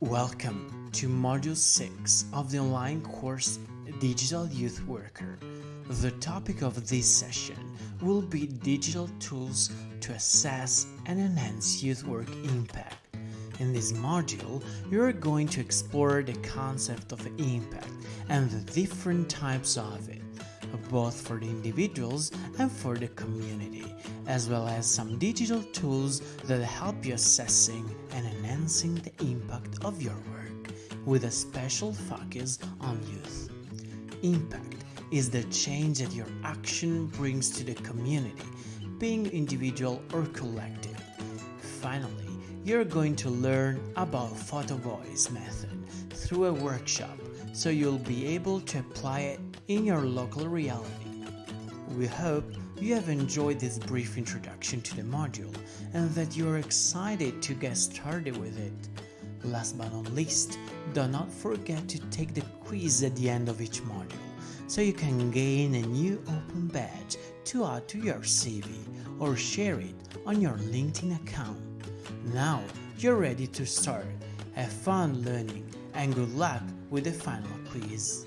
Welcome to Module 6 of the online course Digital Youth Worker. The topic of this session will be digital tools to assess and enhance youth work impact. In this module, you are going to explore the concept of impact and the different types of it, both for the individuals and for the community, as well as some digital tools that help you assessing and enhancing the impact of your work, with a special focus on youth. Impact is the change that your action brings to the community, being individual or collective. Finally, you're going to learn about photo voice method through a workshop so you'll be able to apply it in your local reality. We hope you have enjoyed this brief introduction to the module and that you're excited to get started with it. Last but not least, do not forget to take the quiz at the end of each module so you can gain a new open badge to add to your CV or share it on your LinkedIn account. Now you're ready to start. Have fun learning and good luck with the final quiz.